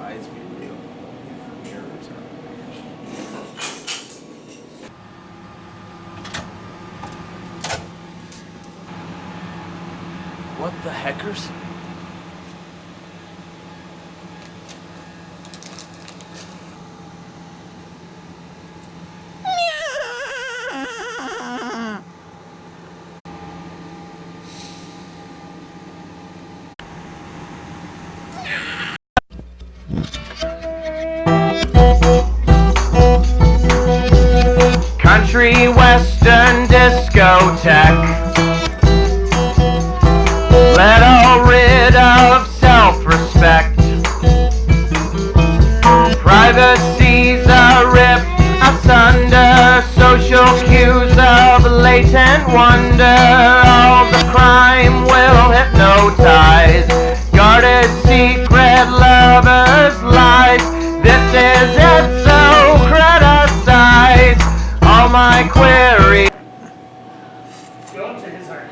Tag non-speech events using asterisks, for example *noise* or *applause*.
eyes be real? Mirrors are What the heckers? *laughs* Country western discotheque. Let all rid of self-respect. Privacy's are ripped asunder. Social cues of latent wonder. All the crime will hypnotize. Guarded secret lovers' lies This is it my query. Go to his heart.